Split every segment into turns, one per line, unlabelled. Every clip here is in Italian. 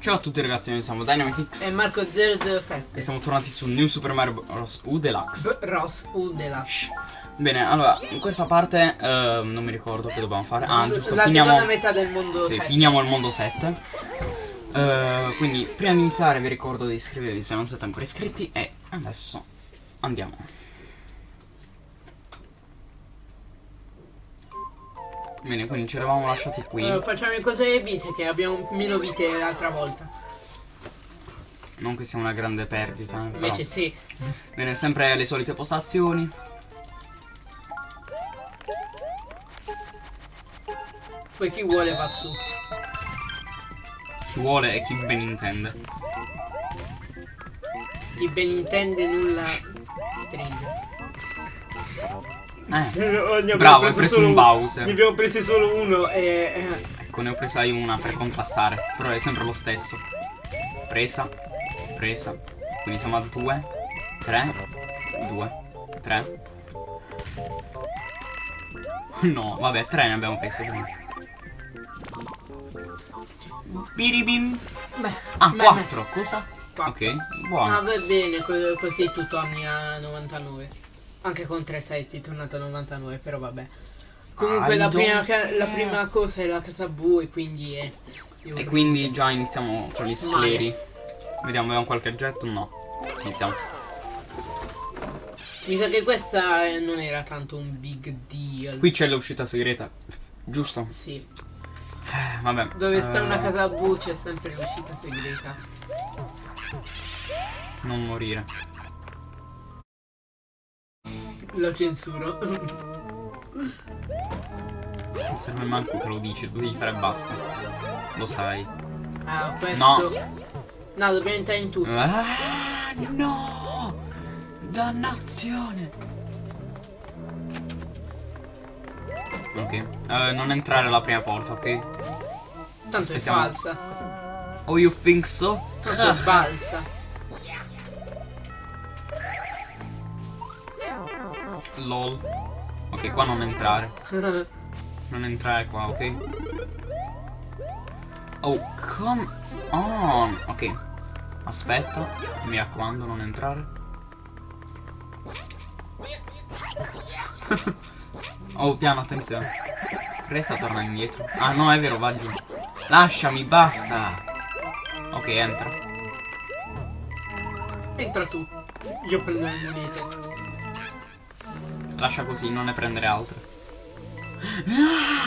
Ciao a tutti ragazzi, noi siamo Dynamitix
E Marco007
e siamo tornati su New Super Mario Bros. U Deluxe.
B Ross Udela
Bene, allora, in questa parte eh, non mi ricordo che dobbiamo fare. Ah, giusto,
La
finiamo,
seconda metà del mondo
sì,
7.
finiamo il mondo 7. Eh, quindi, prima di iniziare vi ricordo di iscrivervi se non siete ancora iscritti e adesso andiamo. Bene, quindi ci eravamo lasciati qui.
Eh, facciamo cose delle vite che abbiamo meno vite l'altra volta
Non che sia una grande perdita. eh, però.
Invece sì
Bene, sempre le solite postazioni.
Poi chi vuole va su
Chi vuole e chi ben intende.
Chi ben intende nulla
Eh, bravo, hai preso un Bowser.
Ne abbiamo presi solo uno e... eh,
Ecco, ne ho presa io una per contrastare. Però è sempre lo stesso. Presa, presa. Quindi siamo a 2, 3, 2, 3. No, vabbè, 3 ne abbiamo prese prima. Biribim.
Beh,
Ah,
beh,
4, cosa?
Quattro.
Ok,
beh.
buono.
Ah, va bene, co- così tutto anni a 99 Anche con 3 sei tornato a 99, però vabbè Comunque
I
la prima, la
care.
prima cosa è la casa blu e quindi è...
E quindi già iniziamo con gli scleri. Vediamo, abbiamo qualche oggetto? No. Iniziamo.
Mi sa che questa eh, non era tanto un big deal.
Qui c'è l'uscita segreta. Giusto?
Sì.
Eh, vabbè.
Dove sta
eh,
una casa blu c'è sempre l'uscita segreta.
Non morire.
Lo censuro.
Non serve manco che lo dici, lo devi fare e basta. Lo sai.
ah, questo. No. dobbiamo entrare in tutto.
Ah, no! Dannazione! Ok. Eh, non entrare alla prima porta, ok?
Tanto
aspettiamo.
è falsa.
Oh, you think so?
Tanto è falsa.
LOL. Ok, qua non entrare. Non entrare qua, ok? Oh, come on. Ok. Aspetta. Mi raccomando, non entrare. oh, piano, attenzione. Resta torna indietro. Ah, no, è vero, va giù. Lasciami, basta. Ok, entra.
Entra tu. Io prendo le monete.
Lascia così, non ne prendere altre.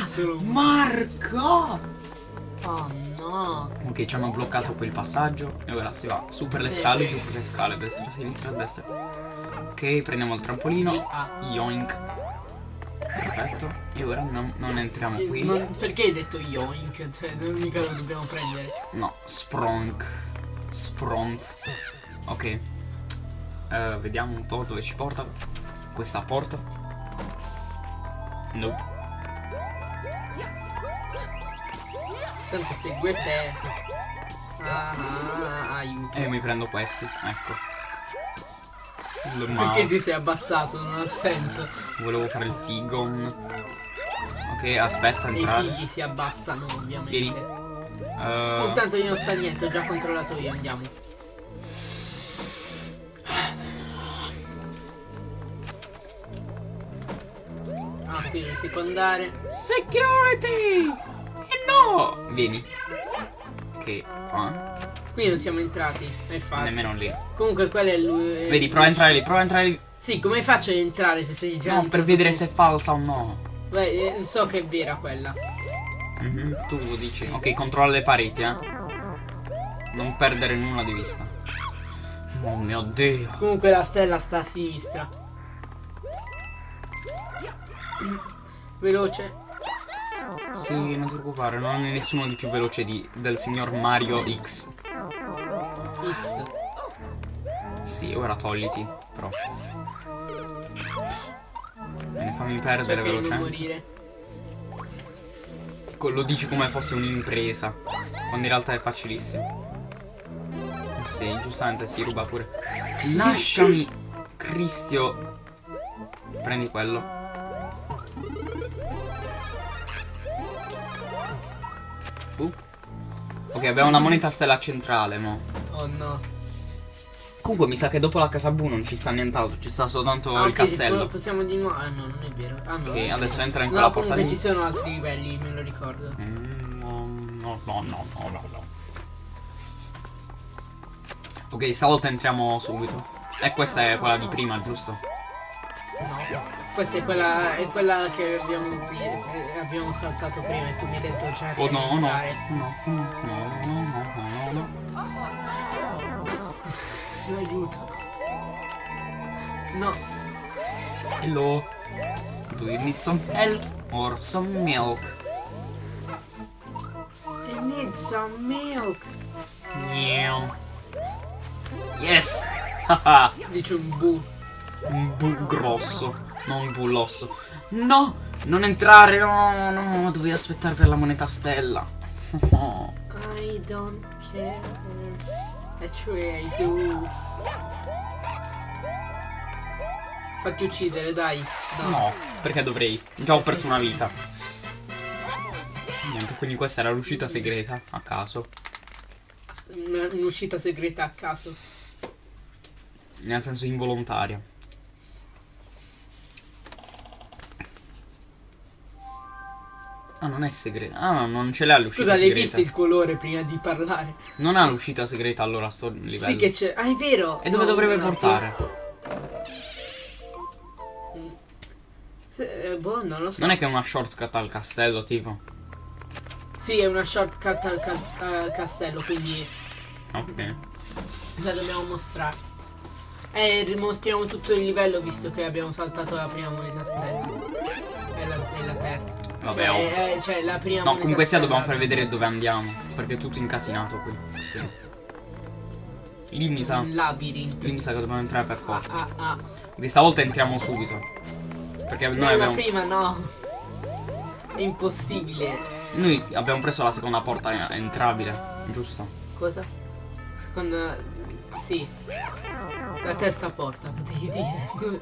Solo un.
Marco!
Oh no.
Ok, ci hanno bloccato quel passaggio e ora si va su per le
Sì.
scale, giù per le scale, destra, sinistra, destra. Ok, prendiamo il trampolino.
Ah.
Yoink. Perfetto. E ora non, non entriamo
Eh,
qui.
non- perché hai detto yoink? Cioè, non mica lo dobbiamo prendere.
No, spronk. Spront. Ok. Eh, vediamo un po' dove ci porta questa porta. Nope.
Tanto segue te. Ah, aiuto.
E io mi prendo questi, ecco.
Perché ti sei abbassato? Non ha senso.
volevo fare il figon. Ok, aspetta,
E i
entrare.
figli si abbassano, ovviamente.
Vieni. Eh,
Intanto io non sta niente, ho già controllato io, andiamo. Non si può andare.
Security! E no! Vieni. Ok, qua.
Qui non siamo entrati, è facile.
Nemmeno lì.
Comunque quello è lui.
Vedi, prova a entrare lì, prova a entrare lì.
Sì, come faccio ad entrare se sei già
No, per vedere
tu?
se è falsa o no.
Beh, eh, so che è vera quella.
Mhm, Tu lo dici. Ok, controlla le pareti, eh. Non perdere nulla di vista. Oh mio dio.
Comunque la stella sta a sinistra. Veloce.
Sì, non ti preoccupare, non è nessuno di più veloce di, del signor Mario X.
X.
Sì, ora togliti, però. Bene, fammi perdere
non
velocemente. Lo dici come fosse un'impresa, quando in realtà è facilissimo. Sì, giustamente si ruba pure. Lasciami, Cristio. Prendi quello. Ok, abbiamo una moneta stella centrale, mo.
Oh no.
Comunque mi sa che dopo la casa Bu non ci sta nient'altro, ci sta soltanto
Ah,
il castello.
po- possiamo di nuovo. Ah no, non è vero. Ah no.
Ok, adesso entra in
No,
quella porta lì.
ci sono altri livelli, me lo ricordo.
Mm, No, no, no, no, no, no. Ok, stavolta entriamo subito. E questa è quella di prima, giusto?
No. Questa è quella, è quella che abbiamo, abbiamo saltato prima e tu mi hai detto
Oh
che
no,
entrare.
no, no, no, no, no,
Aiuto. No.
Hello. Do you need some help or some milk?
I need some milk.
Meow. Yes! Haha,
Dice un bu.
un bu grosso, non un bull'osso. No! Non entrare! No, no, dovevi aspettare per la moneta stella.
I don't care. Actually I do. Fatti uccidere, dai. No.
No, perché dovrei? Già ho perso una vita. Niente, quindi questa era l'uscita segreta, a caso.
Un'uscita segreta a caso.
Nel senso involontaria. Ah, non è segreta. Ah, non ce l'ha l'uscita
Scusa, l'hai
segreta.
visto il colore prima di parlare?
Non ha l'uscita segreta allora sto livello.
Sì che c'è. Ah, è vero.
E dove
No,
dovrebbe
no,
portare?
Eh, boh, non lo so.
Non è che è una shortcut al castello, tipo.
Sì, è una shortcut al ca- castello, quindi
Ok.
la dobbiamo mostrare. E rimostriamo tutto il livello visto che abbiamo saltato la prima moneta stella. E la, e la terza.
Vabbè,
cioè,
oh.
eh, cioè, la prima
No, comunque sia dobbiamo far
la
vedere dove andiamo. Perché è tutto incasinato qui. Quindi. Lì mi sa.
Un labirinto.
Lì mi sa che dobbiamo entrare per forza.
Ah, ah.
Questa volta entriamo subito. Perché noi abbiamo.
prima no. È impossibile.
Noi abbiamo preso la seconda porta entrabile, giusto?
Cosa? Seconda. Sì. La terza porta, potevi dire.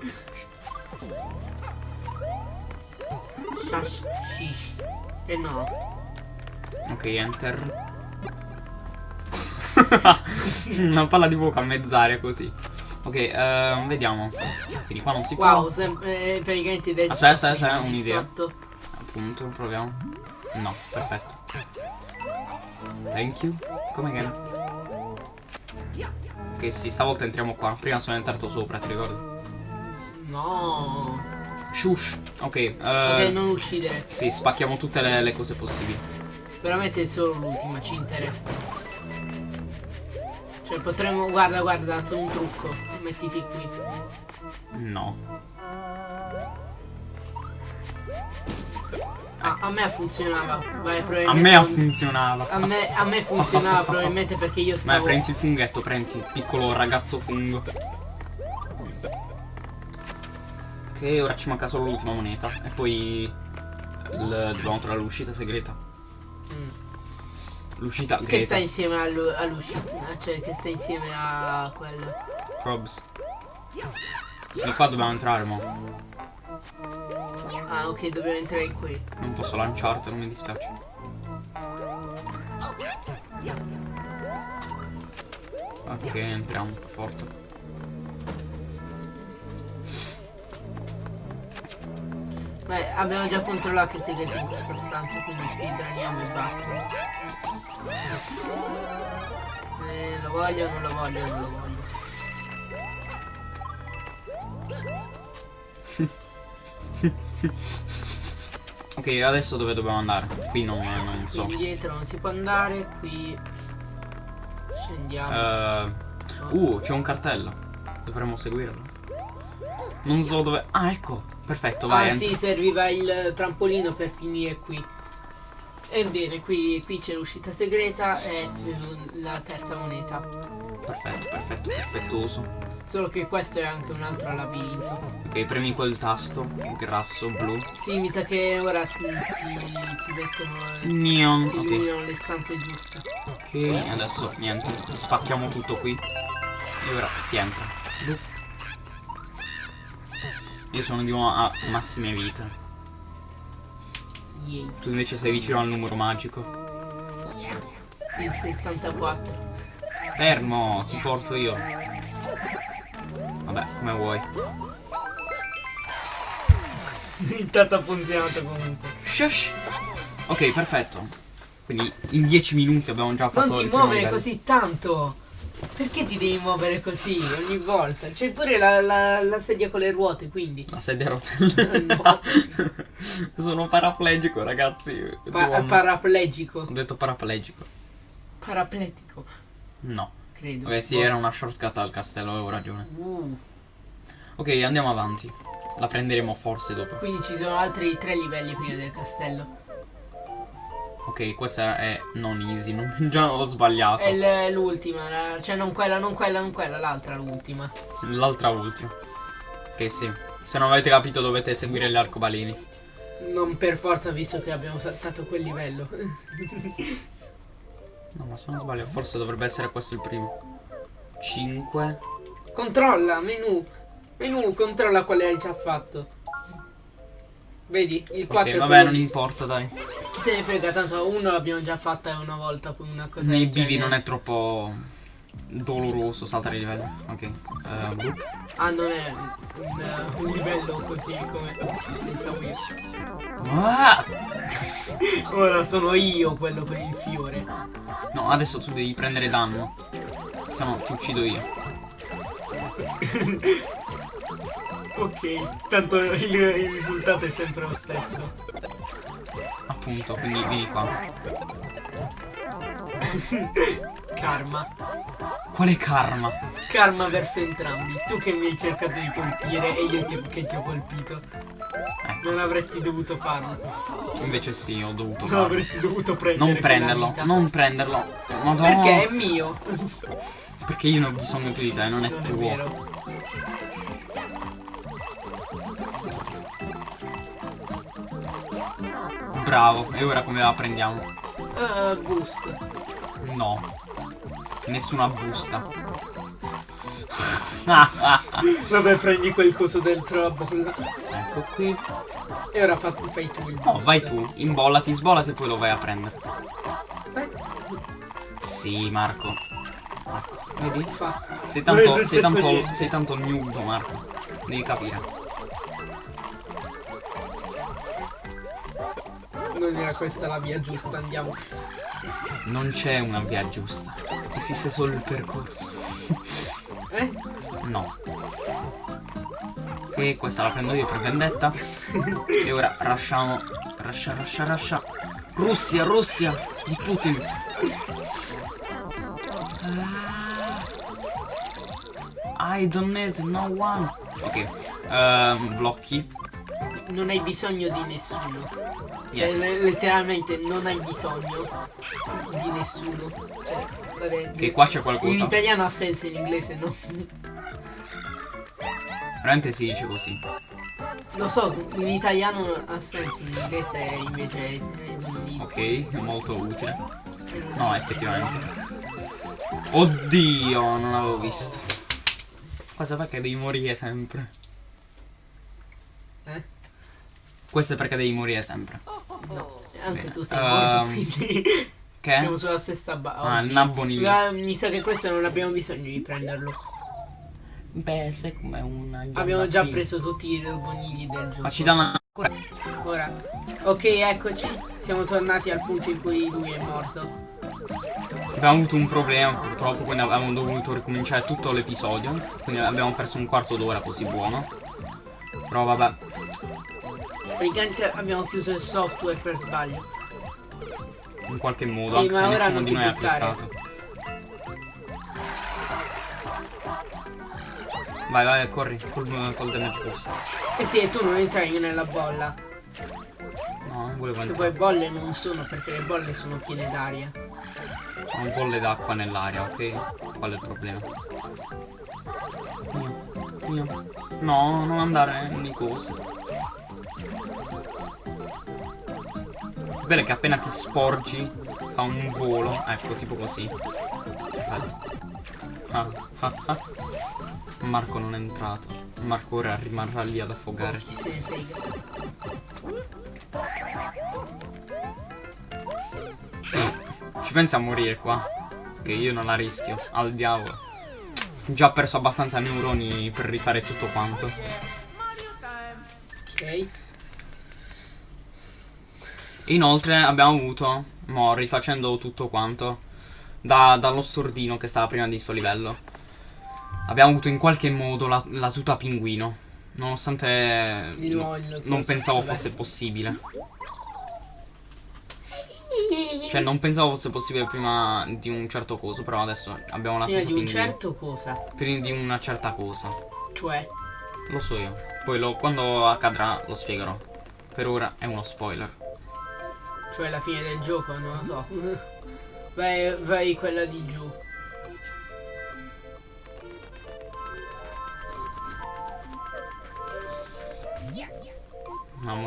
Shash, shish. E no.
Ok, enter. Una palla di fuoco a mezz'aria così. Ok, ehm, vediamo. Quindi qua non si può.
Wow, eh, praticamente detto.
Aspetta, aspetta, aspetta, un'idea. Appunto, proviamo. No, perfetto. Thank you. Come che? Ok, sì, stavolta entriamo qua. Prima sono entrato sopra, ti ricordi?
No.
Shush. Ok, eh,
Ok, non uccidere.
Sì, spacchiamo tutte le, le cose possibili.
Veramente solo l'ultima ci interessa. Cioè potremmo. Guarda, guarda, lanzo un trucco. Mettiti qui.
No.
Ah, a me funzionava. Vai,
A
probabilmente.
me
non-
funzionava.
a me, a me funzionava probabilmente perché io
Ma
stavo.
prendi il funghetto, prendi il piccolo ragazzo fungo. Ok, ora ci manca solo l'ultima moneta. E poi. il- dobbiamo trovare l'uscita segreta.
Mm.
L'uscita
Che sta insieme all'uscita. Cioè, che sta insieme a quello.
Probs. Di qua dobbiamo entrare, mo.
Ah, ok, dobbiamo entrare qui.
Non posso lanciartelo, mi dispiace. Ok, entriamo, per forza.
Beh, abbiamo già controllato i segreti in questa stanza, quindi speedruniamo e basta. Eh, lo voglio, non lo voglio, non lo voglio.
Ok, adesso dove dobbiamo andare? Qui non, non
Qui
so.
indietro non si può andare, qui scendiamo.
Eh, uh, c'è un cartello. Dovremmo seguirlo. Non so dove. Ah, ecco. Perfetto, vai.
ah
entra.
sì, serviva il trampolino per finire qui. Ebbene, qui, qui c'è l'uscita segreta e la terza moneta.
Perfetto, perfetto, perfettuoso.
Solo che questo è anche un altro labirinto.
Ok, premi quel tasto. Grasso, blu.
Sì, mi sa che ora ti, ti, mettono.
Neon.
Ti
Ok.
illuminano le stanze giuste.
Ok, adesso niente. Spacchiamo tutto qui. E ora si entra. Io sono di nuovo a massime vite.
Yay.
Tu invece sei vicino al numero magico.
Il 64.
Fermo, ti porto io. Vabbè, come vuoi.
Intanto ha funzionato comunque.
Shush. Ok, perfetto. Quindi in 10 minuti abbiamo già fatto
Non ti
il primo
muovere
livello.
così tanto. Perché ti devi muovere così ogni volta? C'è pure la, la- la sedia con le ruote, quindi.
La sedia a rotelle.
No.
Sono paraplegico, ragazzi.
Pa-
Devo-
paraplegico.
Ho detto paraplegico.
Parapletico,
No.
credo.
Vabbè, sì, era una shortcut al castello, avevo ragione.
Uh,
Ok, andiamo avanti. La prenderemo forse dopo.
quindi ci sono altri tre livelli prima del castello.
Ok, questa è non easy, non, già ho sbagliato.
È l'ultima, cioè non quella, non quella, non quella, l'altra l'ultima.
L'altra ultima. Ok, sì. Se non avete capito dovete seguire gli arcobaleni.
Non per forza visto che abbiamo saltato quel livello.
No, ma se non sbaglio, forse dovrebbe essere questo il primo. 5.
controlla, menu. Menu, controlla quale hai già fatto. Vedi? Il 4
Ok,
è
vabbè,
quello
non importa, dai.
Chi se ne frega, tanto uno l'abbiamo già fatta una volta con una cosa
Nei bivi non è troppo doloroso saltare il livello. Ok. Boh.
Ah, non è un, un livello così come pensavo io.
Ah!
Ora sono io quello con il fiore.
No, adesso tu devi prendere danno. Se no ti uccido io.
Ok, tanto il, il risultato è sempre lo stesso.
Appunto, quindi vieni qua.
Karma.
Quale karma?
Karma verso entrambi. Tu che mi hai cercato di colpire e io ti- che ti ho colpito.
Ecco.
Non avresti dovuto farlo.
Invece sì, ho dovuto
Non
farlo.
avresti dovuto prendere
Non prenderlo, non prenderlo. Madonna.
Perché è mio.
Perché io ne ho bisogno più di te, non è
Non è
tuo.
vero.
Bravo, e ora come la prendiamo?
Uh, boost.
No. Nessuna busta.
Vabbè, prendi quel coso dentro la bolla.
Ecco qui.
E ora fa- fai tu il boost.
No, vai tu, imbollati, sbollati e poi lo vai a prendere. Sì, Marco. Ecco, vedi? Sei tanto, sei tanto, sei tanto nudo, Marco. Devi capire.
Non era questa la via giusta, andiamo.
Non c'è una via giusta. Esiste solo il percorso.
Eh?
No. Ok, questa la prendo io per vendetta. e ora rasciamo. Rascia, rascia, rascia. Russia, Russia di Putin. Ah. I don't need no one. Ok. ehm, blocchi.
Non hai bisogno di nessuno. Cioè,
Yes.
le- letteralmente non hai bisogno di nessuno. Cioè, vabbè,
Che qua c'è
in
qualcosa.
italiano ha senso, in inglese no.
Veramente si dice così.
Lo so, in italiano ha senso, in inglese invece è, è.
Ok, è molto utile.
Cioè, non
No, effettivamente. Oddio, non avevo visto. Cosa perché devi morire sempre?
Eh?
Questo è perché devi morire sempre.
No, anche
Bene.
tu sei
Ehm,
morto, quindi siamo
Che?
sulla stessa base.
Ah, il nabbo nini.
Mi sa che questo non abbiamo bisogno di prenderlo.
Beh, sai com'è una
Abbiamo già
prima.
preso tutti i bonini del gioco.
Ma ci danno ancora.
Ora. Ok, eccoci. Siamo tornati al punto in cui lui è morto.
Abbiamo avuto un problema purtroppo, quindi abbiamo dovuto ricominciare tutto l'episodio. Quindi abbiamo perso un quarto d'ora così buono. Però vabbè.
Praticamente abbiamo chiuso il software per sbaglio.
In qualche modo,
Sì,
anche se nessuno di noi ha cliccato. Vai, vai, corri, col, col damage boost.
Eh sì, e tu non entrai nella bolla.
No, non volevo
Che poi
entrare.
bolle non sono perché le bolle sono piene d'aria.
Un bolle d'acqua nell'aria, ok? Qual è il problema? Mio, mio. No, non andare nei cosi. Bene che appena ti sporgi fa un volo, ecco, tipo così. Perfetto. Ah, ah, ah. Marco non è entrato. Marco ora rimarrà lì ad affogare.
Chi se ne frega.
Ci pensi a morire qua? Che io non la rischio. Al diavolo. Già ho perso abbastanza neuroni per rifare tutto quanto.
Ok.
Inoltre abbiamo avuto, mo rifacendo tutto quanto, da- dallo stordino che stava prima di sto livello, abbiamo avuto in qualche modo la, la tuta pinguino. Nonostante
il
non pensavo fosse possibile. Cioè non pensavo fosse possibile prima di un certo coso, però adesso abbiamo la
Prima
tuta
di un
pinguino.
certo cosa.
Prima di una certa cosa.
Cioè,
Lo so io. Poi lo- quando accadrà lo spiegherò. Per ora è uno spoiler.
Cioè la fine del gioco, non lo so. Vai, vai quella di giù.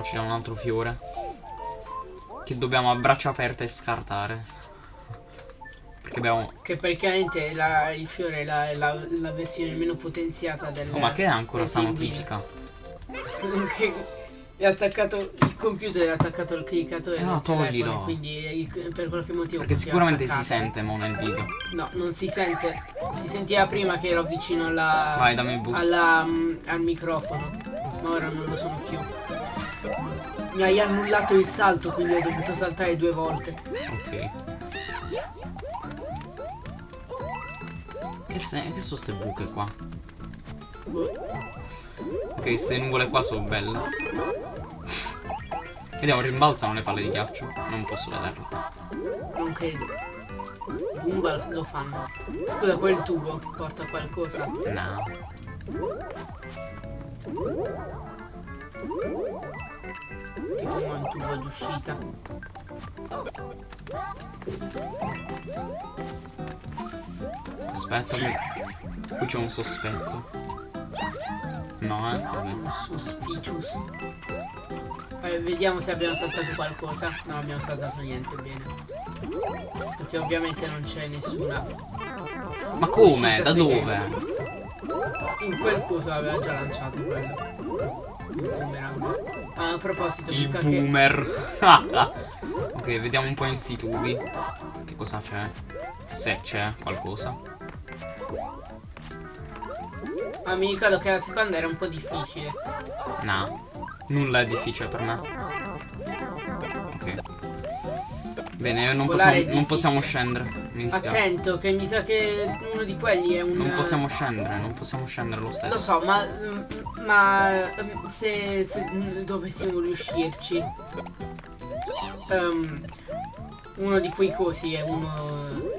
Ci dà un altro fiore. Che dobbiamo a braccia aperte scartare. Perché abbiamo.
Che praticamente la- il fiore è la, la, la versione meno potenziata del.
Oh, ma che è ancora sta notifica?
che è attaccato il computer è attaccato al cliccatore
Eh no,
del telefono,
toglilo.
e quindi il- per qualche motivo
Perché sicuramente si sente mo nel video.
no non si sente si sentiva prima che ero vicino alla
Vai, dammi il boost.
alla, mm, al microfono ma ora non lo sono più mi hai annullato il salto quindi ho dovuto saltare due volte
Ok. Che, se- che sono ste buche qua?
Boh,
Ok, queste nuvole qua sono belle. Vediamo, rimbalzano le palle di ghiaccio. Non posso vederlo.
non credo Goomba lo fanno scusa quel tubo porta qualcosa
No.
tipo un tubo d'uscita
Aspetta, qui c'è un sospetto. No, eh. Vabbè.
Suspicious. Poi vediamo se abbiamo saltato qualcosa. Non abbiamo saltato niente, bene. Perché ovviamente non c'è nessuna.
Ma come? Da dove?
In quel coso aveva già lanciato quello. Il boomerang. Ah, a proposito, mi
Il
sa che.
boomer. ok, vediamo un po' in sti tubi. Che cosa c'è? Se c'è qualcosa.
Ma mi ricordo che la seconda era un po' difficile.
No. Nulla è difficile per me. Ok. Bene, non possiamo, non possiamo scendere. Mi dispiace.
Attento, che mi sa che uno di quelli è un.
Non possiamo scendere, non possiamo scendere lo stesso.
Lo so, ma, ma mm, se, se dovessimo riuscirci, ehm, uno di quei cosi è uno.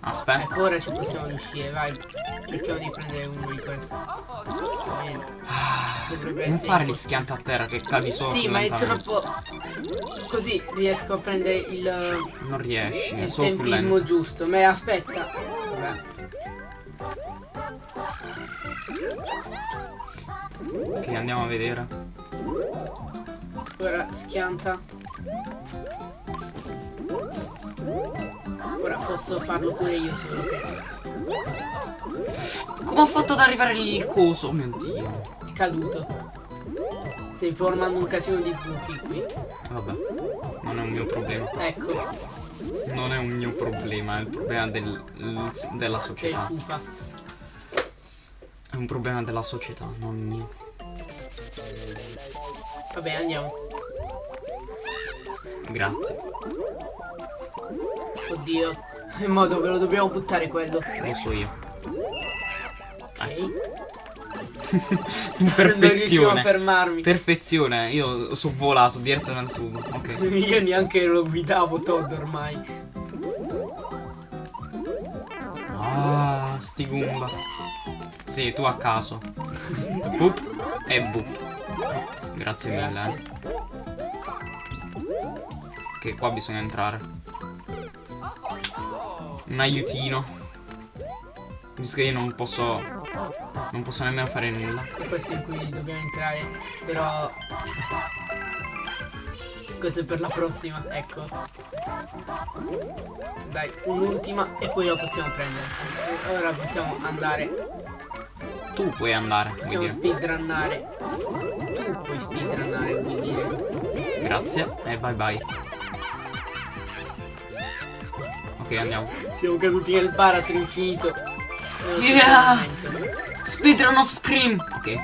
Aspetta.
Ecco, ora ci possiamo riuscire, vai. Cerchiamo di prendere uno di questi. Bene. Dovrebbe
Non fare gli schianti a terra che cadi solo.
Sì, ma è troppo. Così riesco a prendere il,
Non riesci,
il tempismo giusto. Ma aspetta. Vabbè.
Ok, andiamo a vedere.
Ora schianta. Ora posso farlo pure io solo che
Come ho fatto ad arrivare lì il coso? Oh mio dio.
è caduto. Stai formando un casino di buchi qui.
E vabbè. Non è un mio problema.
Ecco,
Non è un mio problema, è il problema del- della società. È un problema della società, non mio.
Vabbè, andiamo.
Grazie.
Oddio. In modo che lo dobbiamo buttare quello.
Lo so io.
Ok.
Perfezione.
fermarmi.
Perfezione, io sono volato diretto nel tubo. Ok.
Io neanche lo guidavo Todd ormai.
Ah, sti Goomba. Sì, tu a caso. Boop e boop. Grazie mille.
Grazie.
eh. Che qua bisogna entrare. Un aiutino. Visto che io non posso. Non posso nemmeno fare nulla.
E questo è in cui dobbiamo entrare. Però. Questo è per la prossima, ecco. Dai, un'ultima e poi lo possiamo prendere. E ora possiamo andare.
Tu puoi andare.
Possiamo speedrunnare. Tu puoi speedrunnare, vuol dire.
Grazie e bye bye. Ok, andiamo.
Siamo caduti nel baratro infinito.
Yeah! Speedrun of Scream! Ok.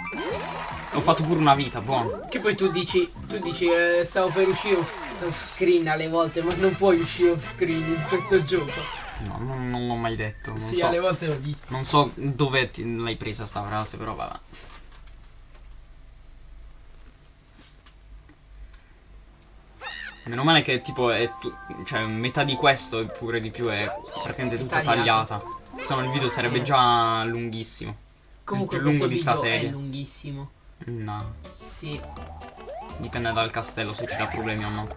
Ho fatto pure una vita, buono.
Che poi tu dici, tu dici, eh, stavo per uscire off, off screen alle volte, ma non puoi uscire off screen in questo gioco.
No, non, non l'ho mai detto. Non
sì,
so.
alle volte lo dici.
Non so dove ti- l'hai presa sta frase, però vabbè. Meno male che tipo è cioè metà di questo e pure di più è praticamente tutta
Tagliato.
tagliata. Se no il video sarebbe
Sì.
già lunghissimo.
Comunque
più lungo di sta
è lunghissimo.
No,
Sì.
dipende dal castello se ci dà problemi o no.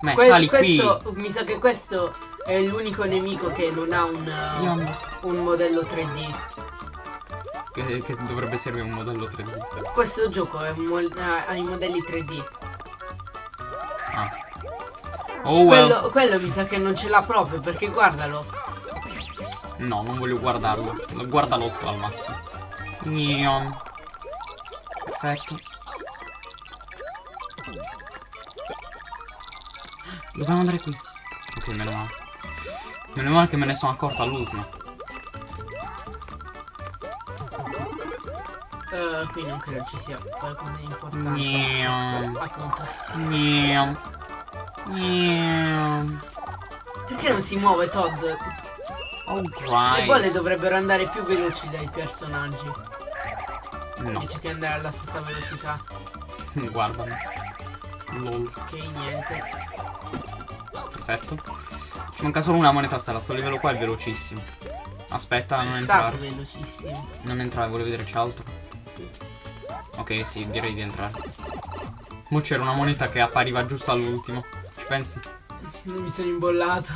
Ma
Que-
sali
questo, mi sa che questo è l'unico nemico che non ha un, uh,
qui.
Un modello 3D.
Che, che dovrebbe servire un modello 3D.
Questo gioco è un ha i modelli 3D.
Oh well.
Quello, quello mi sa che non ce l'ha proprio perché guardalo.
No, non voglio guardarlo. Guardalo tu al massimo. Neon. Perfetto. Dobbiamo andare qui. Ok, meno male. Meno male che me ne sono accorto all'ultimo.
Eh, qui non credo ci sia qualcosa di importante.
Neon.
Appunto.
Neon.
Perché non si muove Todd?
Oh,
Le bolle
Christ.
dovrebbero andare più veloci dai personaggi.
No,
Invece che andare alla stessa velocità.
guardami. Lol.
Ok, niente.
Perfetto. Ci manca solo una moneta stella. Sto livello qua è velocissimo. Aspetta,
È
non entrare.
velocissimo.
Non entrare, volevo vedere c'è altro. Ok, sì, direi di entrare. Mo c'era una moneta che appariva giusto all'ultimo. Pensi?
Non mi sono imbollato.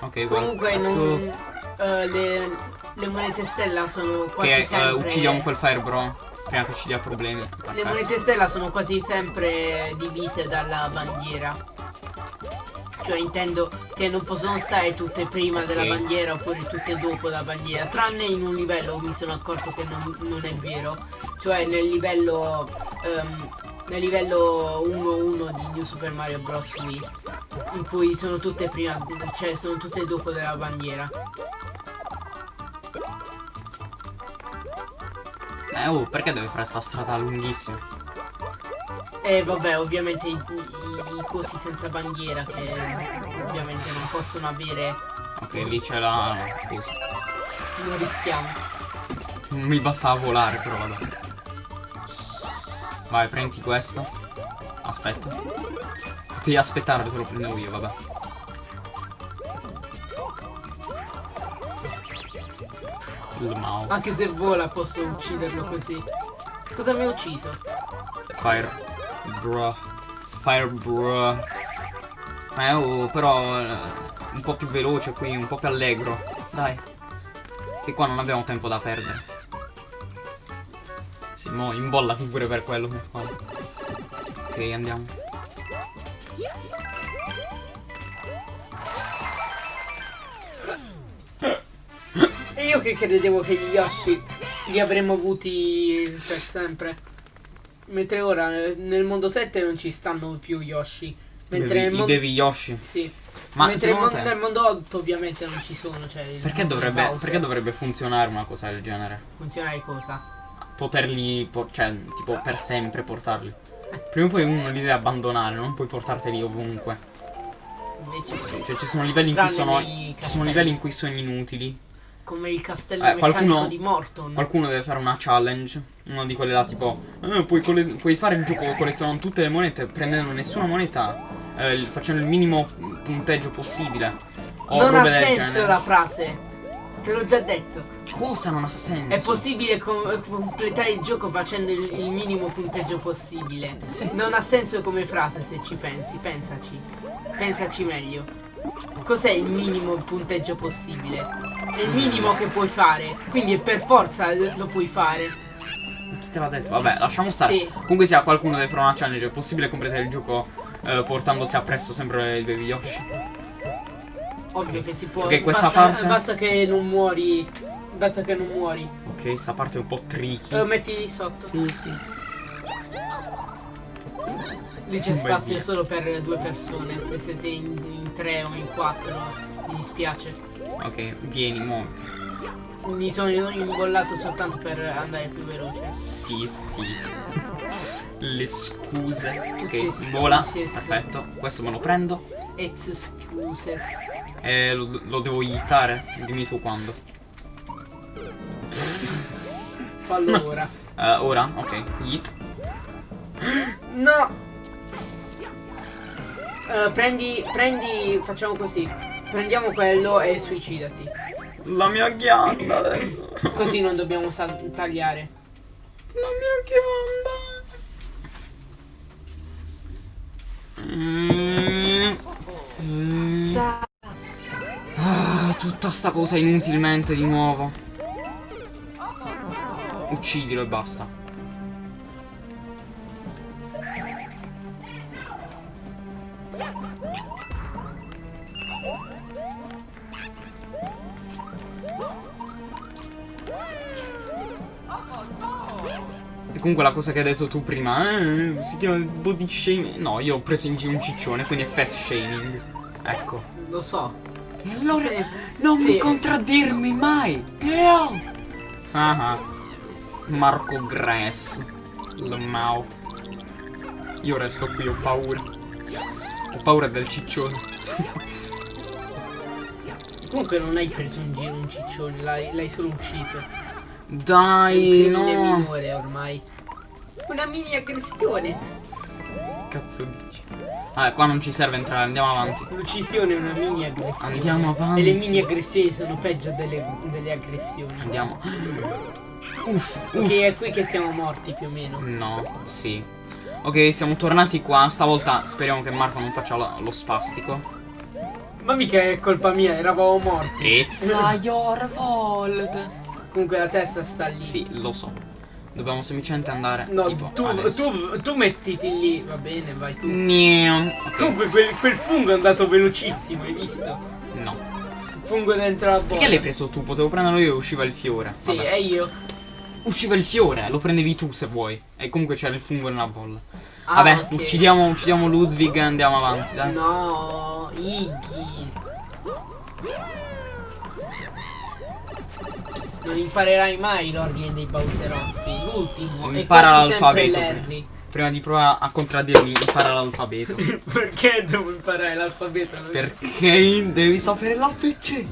Ok.
Comunque non, eh, le, le monete stella sono quasi
Che eh,
sempre.
uccidiamo quel fire bro. Prima che ci dia problemi.
Le monete stella sono quasi sempre divise dalla bandiera. Cioè intendo che non possono stare tutte prima
Ok.
della bandiera oppure tutte dopo la bandiera. Tranne in un livello mi sono accorto che non, non è vero. Cioè nel livello. ehm, nel livello 1-1 di New Super Mario Bros. Wii. In cui sono tutte prima. Cioè sono tutte dopo della bandiera.
Eh, oh, perché deve fare sta strada lunghissima?
E vabbè, ovviamente i, i- i cosi senza bandiera che ovviamente non possono avere.
Ok, lì c'è la. Cosa?
Non rischiamo.
Non mi bastava volare, però vabbè. Vai, prendi questo. Aspetta. Potevi aspettare, te lo prendevo io, vabbè. Il Mao.
Anche se vola posso ucciderlo così. Cosa mi ha ucciso?
Fire. Bruh. Fire bruh. Eh, oh, però. eh, un po' più veloce qui, un po' più allegro. Dai. Che qua non abbiamo tempo da perdere. Sì, mo imbollati pure per quello. per quello. Ok, andiamo.
E io che credevo che gli Yoshi li avremmo avuti per sempre. Mentre ora nel mondo 7 non ci stanno più Yoshi. Mentre
Bevi-
nel
I
mondo.
bevi Yoshi.
Sì.
Ma
Mentre nel,
secondo
mon-
te-
nel mondo 8 ovviamente non ci sono. Cioè
Perché
mondo
dovrebbe, perché dovrebbe funzionare una cosa del genere?
funzionare cosa?
Poterli, cioè, tipo, per sempre portarli. Prima o poi uno li deve abbandonare, non puoi portarteli ovunque.
Invece sì.
Cioè, ci sono livelli in cui sono. sono livelli in cui sono inutili.
Come il castello
Eh,
meccanico
qualcuno-
di Morton.
Qualcuno deve fare una challenge. Uno di quelle là, tipo. "Eh, puoi, puoi fare il gioco collezionando tutte le monete, prendendo nessuna moneta. eh, facendo il minimo punteggio possibile. O
non ha senso la frase. Te l'ho già detto.
Cosa non ha senso?
È possibile com- completare il gioco facendo il, il minimo punteggio possibile.
Sì.
Non ha senso come frase se ci pensi, pensaci. Pensaci meglio. Cos'è il minimo punteggio possibile? È il minimo che puoi fare, quindi è per forza lo puoi fare.
Chi te l'ha detto? Vabbè, lasciamo stare.
Sì.
Comunque sia qualcuno deve fare una challenge, è possibile completare il gioco eh, portandosi appresso sempre il baby Yoshi.
Ovvio che si può.
Ok, questa
basta,
parte-
basta che non muori. Basta che non muori.
Ok, sta parte è un po' tricky.
Lo metti di sotto.
Sì, sì.
Lì c'è spazio
via.
solo per due persone. Se siete in, in tre o in quattro, mi dispiace.
Ok, vieni, monti.
Mi sono imbollato soltanto per andare più veloce.
Sì, sì. Le scuse.
Tutte
Ok, vola. Perfetto. Questo me lo prendo.
It's excuses.
E lo, lo devo hittare. Dimmi tu quando.
Fallo ora.
Eh, ora? Ok. Hit.
No! Eh, prendi, prendi, facciamo così. Prendiamo quello e suicidati.
La mia ghianda adesso.
Così non dobbiamo tagliare.
La mia ghianda. Mm. Mm.
Sta.
Ah, tutta sta cosa inutilmente di nuovo. Uccidilo e basta. E comunque la cosa che hai detto tu prima, eh, si chiama body shaming. No, io ho preso in giro un ciccione, quindi è fat shaming. Ecco.
Lo so.
E allora
Sì.
non
Sì.
mi contraddirmi mai. Io. Ah ah. Marco Gress. Lamau. Io resto qui, ho paura. Ho paura del ciccione.
Comunque non hai preso in giro un ciccione, l'hai, solo ucciso.
Dai,
Un
no.
minore ormai. Una mini aggressione.
Cazzo dici? Vabbè, qua non ci serve entrare, andiamo avanti.
L'uccisione è una mini aggressione.
Andiamo avanti.
E le mini aggressioni sono peggio delle, delle aggressioni.
Andiamo. Uff, uff.
Ok, è qui che siamo morti più o meno.
No, sì. Ok, siamo tornati qua. Stavolta speriamo che Marco non faccia lo, lo spastico.
Ma mica è colpa mia, eravamo morti.
It's your fault.
Comunque la testa sta lì.
Sì, lo so. Dobbiamo semplicemente andare.
No,
tipo,
tu, tu, tu mettiti lì, va bene, vai tu.
Niam. Ok,
Comunque quel, quel fungo è andato velocissimo, hai visto?
No.
Fungo dentro la bolla.
Perché l'hai preso tu? Potevo prenderlo io e usciva il fiore.
Sì,
Vabbè.
e io.
Usciva il fiore, lo prendevi tu se vuoi. E comunque c'era il fungo nella bolla.
Ah,
Vabbè,
ok.
uccidiamo, uccidiamo Ludwig e andiamo avanti, dai.
No, Iggy. Non imparerai mai l'ordine dei Bowserotti. L'ultimo.
Impara l'alfabeto. Prima di provare a contraddirmi, impara l'alfabeto.
Perché devo imparare l'alfabeto?
Perché devi sapere l'ABC?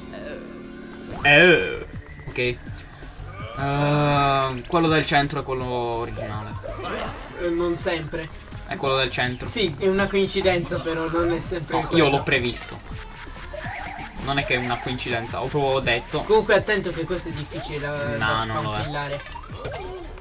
Eh. Ok. Eh, quello del centro è quello originale.
Eh, Non sempre.
È quello del centro.
Sì, è una coincidenza, però non è sempre.
No, io l'ho previsto. Non è che è una coincidenza, ho proprio detto.
Comunque attento che questo è difficile da,
No,
da
non lo è.
spampillare.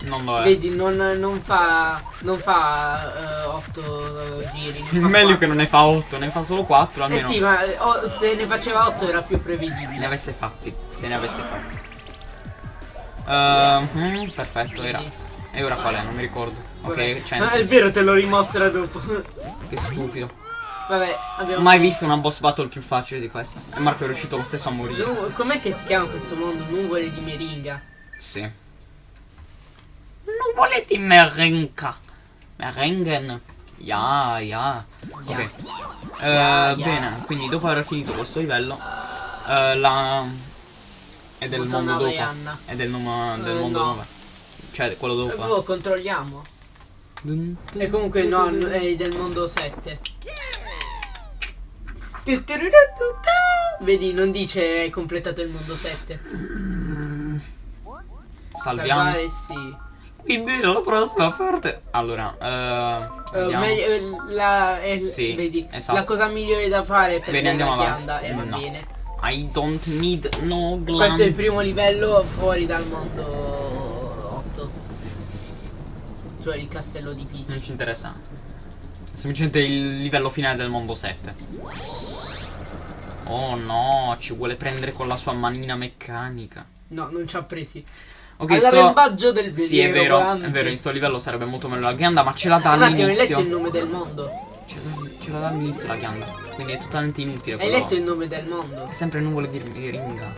Non lo è.
Vedi, non, non fa. Non fa 8 giri. ne fa
Meglio
quattro.
che non ne fa 8, ne fa solo 4
Eh
almeno.
sì, ma eh, oh, se ne faceva 8 era più
Ne
prevedibile.
avesse fatti, se ne avesse fatti. Ehm, mm, perfetto, era. E ora qual è? Non mi ricordo. Ok, 100.
Ah, è vero, te lo rimostra dopo.
Che stupido.
Vabbè, abbiamo.
Mai visto una boss battle più facile di questa. E Marco è riuscito lo stesso a morire.
Nu- Com'è che si chiama questo mondo? Nuvole di meringa.
Sì. Nuvole di meringa. Merengen. Ya, ya. Ok. Eh,
Ya, ya.
Bene, quindi dopo aver finito questo livello, eh, la. È del
Madonna
mondo dopo.
Vaianna.
È del, nome- del
Eh,
mondo
no.
9. Cioè, quello
Eh,
dopo.
boh, controlliamo. E comunque no, è del mondo 7. Vedi, non dice hai completato il mondo 7.
Salviamo.
Salvare sì.
Quindi la prossima parte. Allora, eh.
Eh,
andiamo.
meglio- eh, la, eh,
Sì,
vedi,
esatto.
la cosa migliore da fare per
Bene, andiamo avanti.
ghianda e va
No.
bene.
I don't need no glam.
Questo è il primo livello fuori dal mondo 8. Cioè il castello di Peach.
Non ci interessa. Semplicemente il livello finale del mondo 7. Oh no, ci vuole prendere con la sua manina meccanica.
No, non ci ha presi.
Ok, sto...
Del
Sì, è vero,
volante.
è vero, in sto livello sarebbe molto meglio la ghianda, ma ce la dà
Un attimo, hai letto il
all'inizio.
nome del mondo?
Ce la- ce la dà all'inizio la ghianda. Quindi è totalmente inutile
Hai letto il nome del mondo?
È sempre nuvole di, di ringa.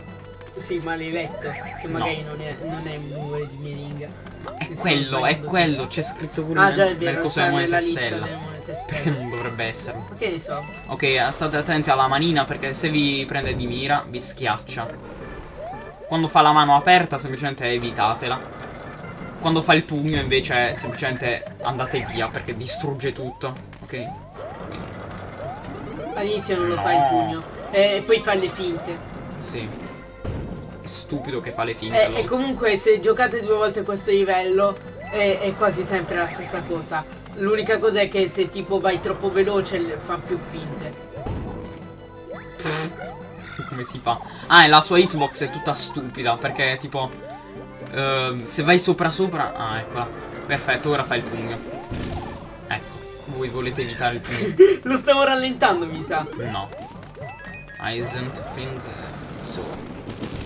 Sì, ma l'hai letto. Che
No.
magari non, è, non è numero di meringa.
Ma è quello, è quello, c'è scritto pure
Ah
nel,
già è
nel
vero,
coso delle monete
nella lista
stella.
Completamente
Perché non dovrebbe esserlo?
Che ne so?
Ok, state attenti alla manina perché se vi prende di mira vi schiaccia. Quando fa la mano aperta semplicemente evitatela. Quando fa il pugno invece semplicemente andate via perché distrugge tutto. Ok?
All'inizio non lo fa il
No.
pugno. E poi fa le finte.
Sì. È stupido che fa le finte.
E, e comunque se giocate due volte questo livello è, è quasi sempre la stessa cosa. L'unica cosa è che se tipo vai troppo veloce fa più finte.
Come si fa? Ah, e la sua hitbox è tutta stupida perché tipo ehm, se vai sopra sopra, ah, eccola. Perfetto, ora fa il pugno. Ecco, voi volete evitare il pugno?
Lo stavo rallentando mi sa.
No. Isn't think so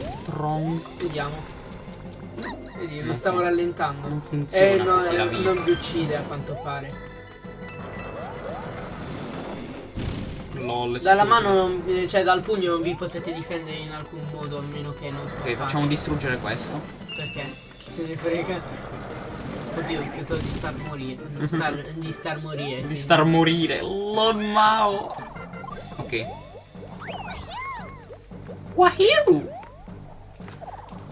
strong.
Vediamo. Vedi, lo stavo rallentando.
non funziona
eh, no, eh, non vi uccide a quanto pare.
Lol.
Dalla
stupido.
mano, eh, cioè dal pugno non vi potete difendere in alcun modo a meno che non scappate.
Ok, facciamo distruggere questo.
Perché? Chi se ne frega? Oddio, pensavo di star morire. Di star, di star morire.
Di
sì.
star morire. Lol Mao. Ok. Wahoo!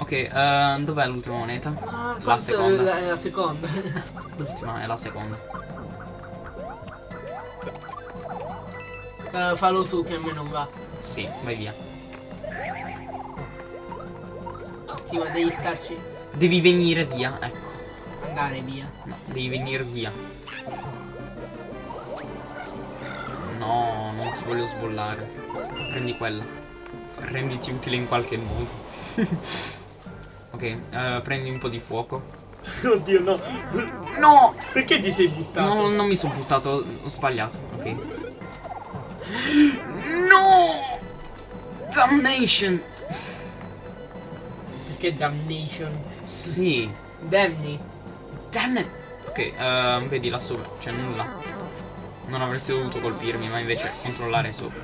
Ok, eh, dov'è l'ultima moneta?
Ah,
La seconda.
La, la seconda.
L'ultima è la seconda.
Eh, fallo tu che a me non va.
Sì, vai via.
Sì, ma devi starci.
Devi venire via, ecco.
Andare via.
No, devi venire via. No, non ti voglio sbollare. Prendi quella. Renditi utile in qualche modo. ok, eh, prendi un po' di fuoco.
Oddio, no.
No!
Perché ti sei buttato?
No, non mi sono buttato, ho sbagliato. Ok. No! Damnation!
Perché damnation?
Sì.
Damni.
Damn it! Ok, ehm, vedi là sopra, c'è nulla. Non avresti dovuto colpirmi, ma invece controllare sopra.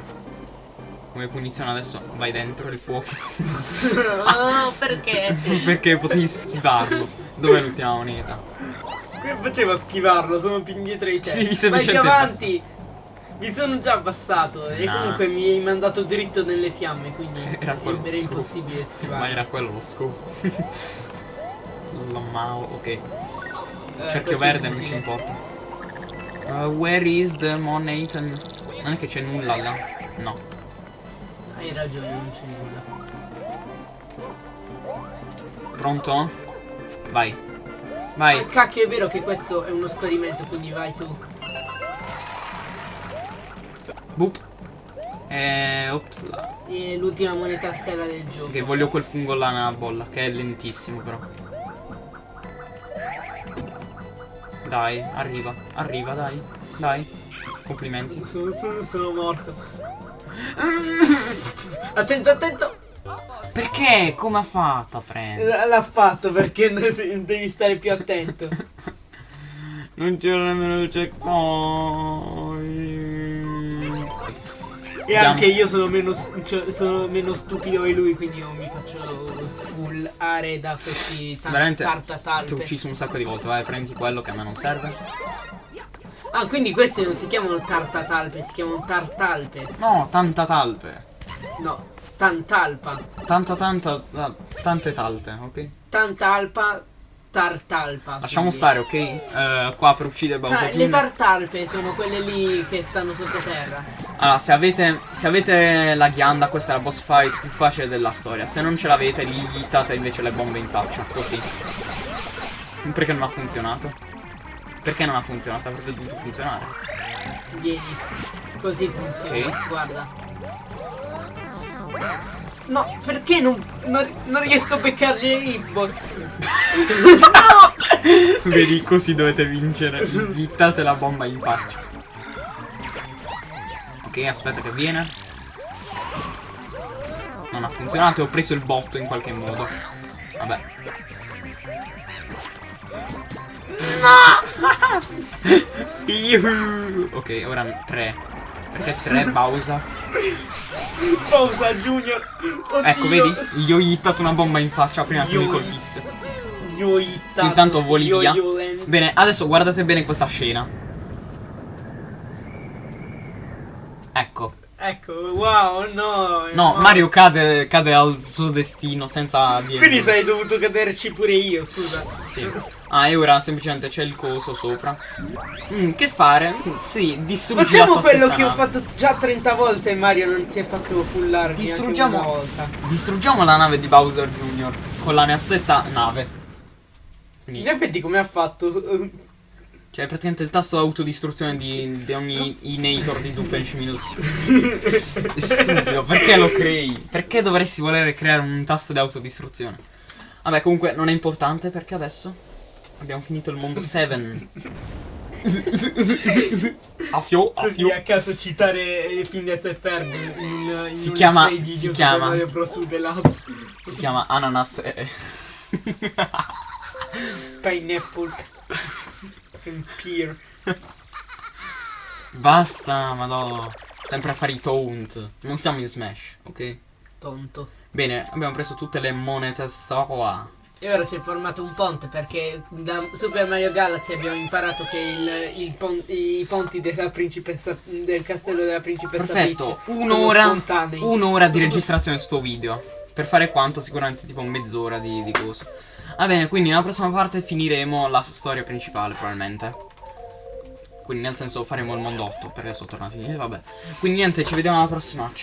Come punizione adesso vai dentro il fuoco.
oh, perché?
Perché potevi schivarlo. Dov'è l'ultima moneta?
Come facevo a schivarlo? Sono più indietro di te.
Sì, devi
Vai
semplicemente
avanti. Mi sono già abbassato e
No.
comunque mi hai mandato dritto nelle fiamme, quindi
Era quello
era impossibile
Ma
schivare.
era quello lo scopo. La Mao, ok.
Eh,
Cerchio verde, non ci importa. Uh, where is the Monatan? Non è che c'è nulla là. No.
Hai ragione, non c'è nulla.
Pronto? Vai.
Ma
Vai.
cacchio è vero che questo è uno scadimento, quindi vai tu.
Boop. E opla.
E l'ultima moneta stella del gioco.
Ok, voglio quel fungo là nella bolla, che è lentissimo però. Dai, arriva, arriva, dai, dai. Complimenti.
Sono- sono morto. Attento, attento!
Perché? Come ha fatto, friend?
L- L'ha fatto perché devi stare più attento.
Non c'era nemmeno il checkpoint.
E anche io sono meno, cioè, sono meno stupido di lui, quindi non mi faccio fullare da questi tan-
Veramente ti ho ucciso un sacco di volte, vai, prendi quello che a me non serve.
Ah, quindi questi non si chiamano tartatalpe, si chiamano tartalpe.
No, tanta talpe.
No, tantalpa.
Tanta, tanta, tante talpe, ok?
Tantalpa, tartalpa.
Lasciamo
quindi.
stare, ok? Eh, qua per uccidere Bowser
le
Toon.
tartalpe sono quelle lì che stanno sottoterra.
Allora, se avete, se avete la ghianda, questa è la boss fight più facile della storia. Se non ce l'avete, gli hittate invece le bombe in faccia, così. Perché non ha funzionato? Perché non ha funzionato? Avrebbe dovuto funzionare.
Vieni. Così funziona,
Ok.
guarda. No, perché non, non, non riesco a beccargli le hitbox?
Vedi, così dovete vincere. Gli hittate la bomba in faccia. Ok, aspetta che viene. Non ha funzionato e ho preso il botto in qualche modo. Vabbè. No! Ok, ora tre. Perché tre Bowser?
Pausa Junior. Oddio.
Ecco, vedi? Gli ho hittato una bomba in faccia prima che mi colpisse.
Gli ho hittato.
Intanto voli via. Bene, adesso guardate bene questa scena. Ecco.
Ecco, wow, no.
No, Mario cade, cade al suo destino senza dire.
Quindi sei dovuto caderci pure io, scusa.
Sì. Ah, e ora semplicemente c'è il coso sopra. Mm, che fare? Sì, distruggi la
Facciamo quello che ho
nave.
fatto già 30 volte e Mario non si è fatto fullare
Distruggiamo-
neanche una volta.
Distruggiamo la nave di Bowser Jr. con la mia stessa nave.
In
Quindi,
effetti come ha fatto?
cioè, praticamente il tasto autodistruzione di, di ogni Inator di Doofenshmirtz Minutes. Stupido, perché lo crei? Perché dovresti volere creare un tasto di autodistruzione? Vabbè, comunque non è importante perché adesso abbiamo finito il mondo 7. a fio, a
Così
fio.
a caso citare Phineas e Ferb in in
Si chiama- si chiama-. Si chiama Ananas e...
Pineapple and Pear.
Basta, madò. Sempre a fare i taunt. Non siamo in Smash, ok?
Tonto.
Bene, abbiamo preso tutte le monete qua.
E ora si è formato un ponte perché da Super Mario Galaxy abbiamo imparato che il, il pon- i ponti della principessa del castello della principessa
Perfetto, un'ora, un'ora di registrazione su sto video. Per fare quanto? Sicuramente tipo mezz'ora di, di cose. Va bene, quindi nella prossima parte finiremo la storia principale probabilmente. Quindi nel senso faremo il mondo 8 perché sono tornati. E vabbè. Quindi niente, ci vediamo alla prossima. Ciao.